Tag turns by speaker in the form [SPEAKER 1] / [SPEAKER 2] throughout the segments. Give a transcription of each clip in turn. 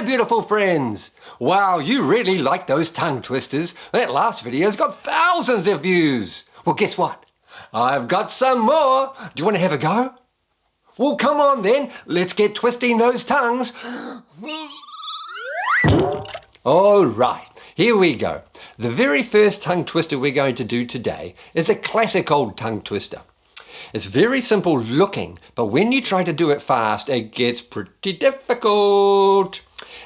[SPEAKER 1] my beautiful friends. Wow, you really like those tongue twisters. That last video's got thousands of views. Well, guess what? I've got some more. Do you want to have a go? Well, come on then. Let's get twisting those tongues. All right, here we go. The very first tongue twister we're going to do today is a classic old tongue twister. It's very simple looking, but when you try to do it fast, it gets pretty difficult.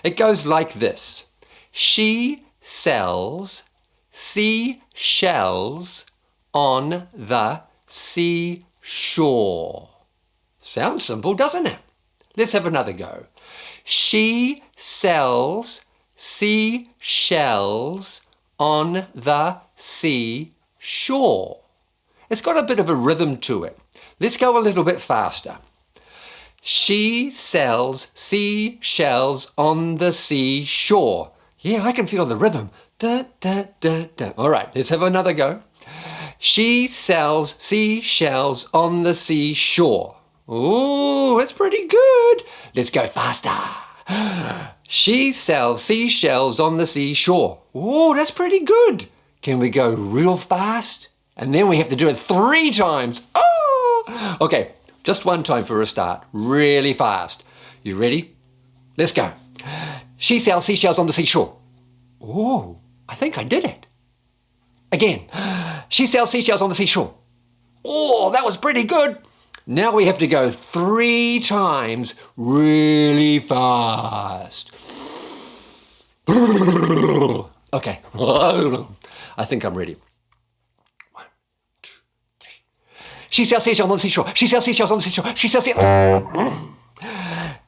[SPEAKER 1] It goes like this. She sells seashells on the seashore. Sounds simple, doesn't it? Let's have another go. She sells seashells on the seashore. It's got a bit of a rhythm to it. Let's go a little bit faster. She sells seashells on the seashore. Yeah, I can feel the rhythm. Da, da, da, da. All right, let's have another go. She sells seashells on the seashore. Ooh, that's pretty good. Let's go faster. She sells seashells on the seashore. Ooh, that's pretty good. Can we go real fast? And then we have to do it three times. Oh! Okay, just one time for a start. Really fast. You ready? Let's go. She sells seashells on the seashore. Ooh, I think I did it. Again. She sells seashells on the seashore. Oh, that was pretty good. Now we have to go three times really fast. Okay, I think I'm ready. One, two, three. She sells seashells on the seashore. She sells seashells on the seashore. She sells seashells.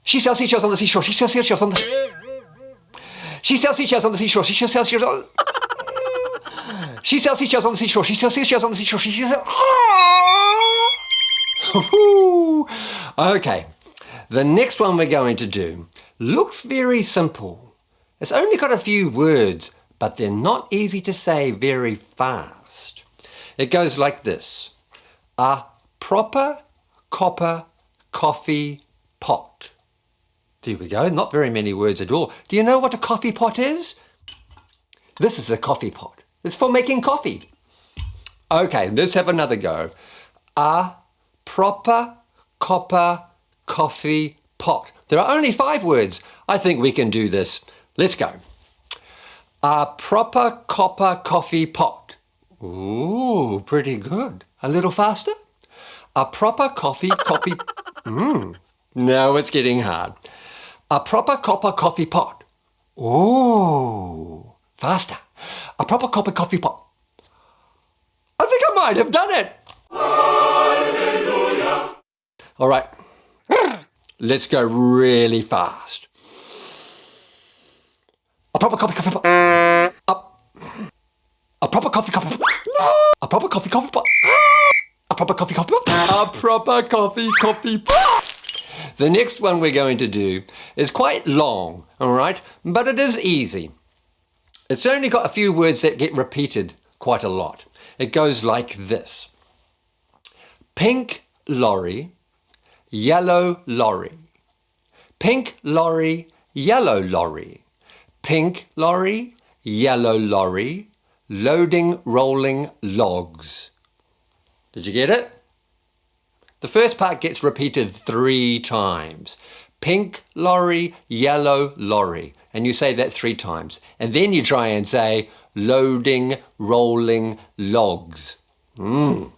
[SPEAKER 1] She sells seashells on the seashore. She sells seashells on the. She sells seashells on the seashore. She sells seashells on. She sells seashells on the seashore. She sells seashells on the seashore. She sells. okay, the next one we're going to do looks very simple. It's only got a few words, but they're not easy to say very fast. It goes like this. A proper copper coffee pot. There we go, not very many words at all. Do you know what a coffee pot is? This is a coffee pot. It's for making coffee. Okay, let's have another go. A proper copper coffee pot. There are only five words. I think we can do this. Let's go. A proper copper coffee pot. Ooh, pretty good. A little faster. A proper coffee coffee. Mmm. Now it's getting hard. A proper copper coffee pot. Ooh, faster. A proper copper coffee pot. I think I might have done it. Hallelujah. All right, let's go really fast. A proper coffee coffee pot. Up. A proper coffee coffee pot. A proper coffee coffee pot. A proper coffee coffee pot. A proper coffee coffee pot. The next one we're going to do is quite long, all right, but it is easy. It's only got a few words that get repeated quite a lot. It goes like this. Pink lorry yellow lorry. Pink lorry, yellow lorry. Pink lorry, yellow lorry, loading rolling logs. Did you get it? The first part gets repeated three times. Pink lorry, yellow lorry. And you say that three times. And then you try and say loading rolling logs. Mmm.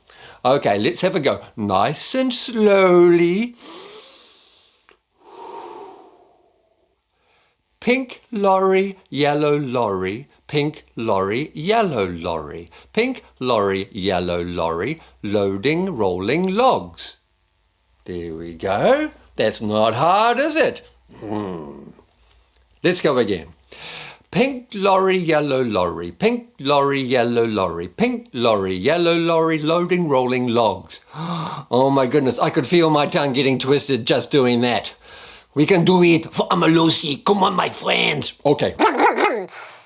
[SPEAKER 1] Okay, let's have a go. Nice and slowly. Pink lorry, yellow lorry, pink lorry, yellow lorry, pink lorry, yellow lorry, loading rolling logs. There we go. That's not hard, is it? Hmm. Let's go again. Pink lorry, yellow lorry, pink lorry, yellow lorry, pink lorry, yellow lorry, loading, rolling logs. Oh my goodness, I could feel my tongue getting twisted just doing that. We can do it for Amalusi. Come on, my friends. Okay.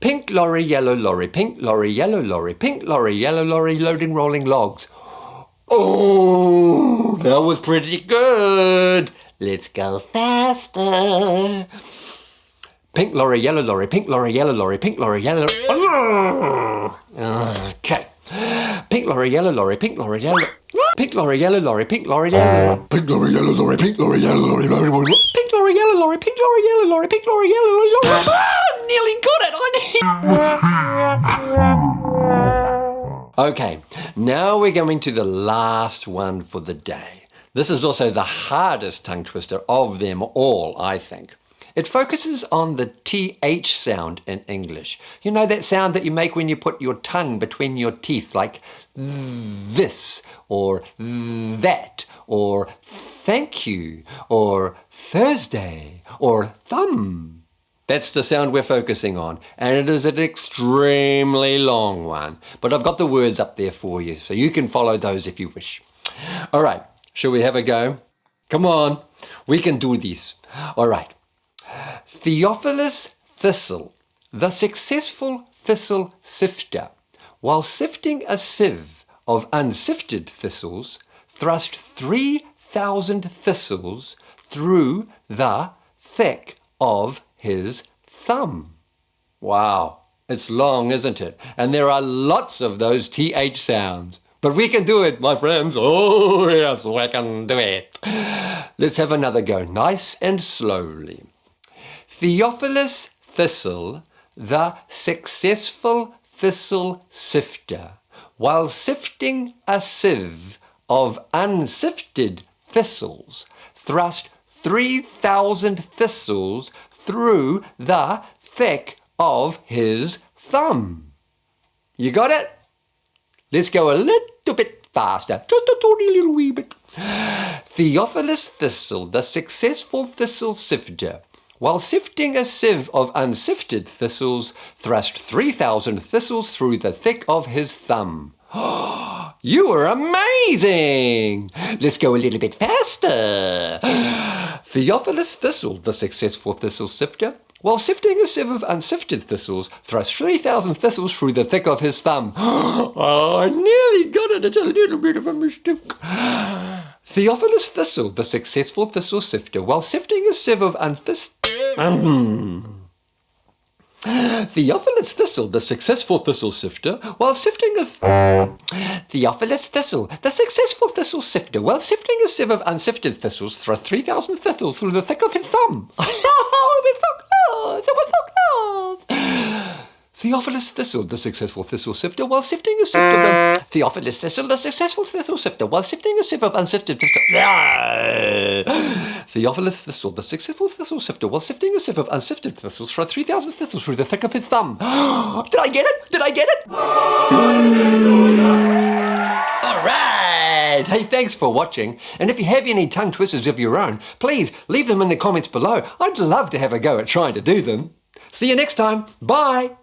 [SPEAKER 1] pink lorry, yellow lorry, pink lorry, yellow lorry, pink lorry, yellow lorry, loading, rolling logs. Oh, that was pretty good. Let's go faster. Pink lorry, yellow lorry, pink lorry, yellow lorry, pink lorry, yellow Okay. Pink lorry, yellow lorry, pink lorry, yellow Pink lorry, yellow lorry, pink lorry, yellow
[SPEAKER 2] Pink lorry, yellow lorry, pink lorry, yellow lorry.
[SPEAKER 1] Pink lorry, yellow lorry, pink lorry, yellow lorry, pink lorry, yellow lorry, nearly got it. I Okay, now we're going to the last one for the day. This is also the hardest tongue twister of them all, I think. It focuses on the TH sound in English. You know that sound that you make when you put your tongue between your teeth, like this, or that, or thank you, or Thursday, or thumb. That's the sound we're focusing on, and it is an extremely long one. But I've got the words up there for you, so you can follow those if you wish. All right, shall we have a go? Come on, we can do this. All right. Theophilus Thistle, the successful thistle sifter, while sifting a sieve of unsifted thistles, thrust 3,000 thistles through the thick of his thumb. Wow, it's long, isn't it? And there are lots of those TH sounds. But we can do it, my friends. Oh, yes, we can do it. Let's have another go, nice and slowly. Theophilus Thistle, the successful thistle sifter, while sifting a sieve of unsifted thistles, thrust 3,000 thistles through the thick of his thumb. You got it? Let's go a little bit faster, just a tiny little wee bit. Theophilus Thistle, the successful thistle sifter, while sifting a sieve of unsifted thistles, thrust 3,000 thistles through the thick of his thumb. you were amazing! Let's go a little bit faster. Theophilus Thistle, the successful thistle sifter, while sifting a sieve of unsifted thistles, thrust 3,000 thistles through the thick of his thumb. oh, I nearly got it. It's a little bit of a mistake. Theophilus Thistle, the successful thistle sifter, while sifting a sieve of unsifted um. Theophilus Thistle, the successful thistle sifter, while sifting a... Theophilus Thistle, the successful thistle sifter, while sifting a sieve of unsifted thistles, thrust 3,000 thistles through the thick of his thumb. oh, we're so close! We're so close! Theophilus Thistle, the successful thistle sifter, while sifting a sieve of... Theophilus Thistle, the successful thistle sifter, while sifting a sieve of unsifted thistle... Theophilus Thistle, the successful thistle sifter, while sifting a sieve of unsifted thistles, for 3,000 thistles through the thick of his thumb. Did I get it? Did I get it? All right. Hey, thanks for watching. And if you have any tongue twisters of your own, please leave them in the comments below. I'd love to have a go at trying to do them. See you next time. Bye.